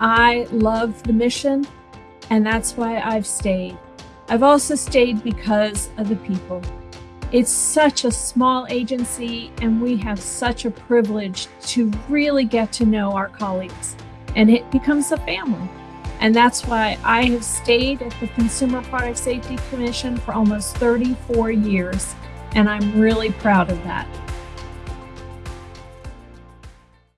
I love the mission, and that's why I've stayed. I've also stayed because of the people. It's such a small agency, and we have such a privilege to really get to know our colleagues, and it becomes a family. And that's why I have stayed at the Consumer Product Safety Commission for almost 34 years, and I'm really proud of that.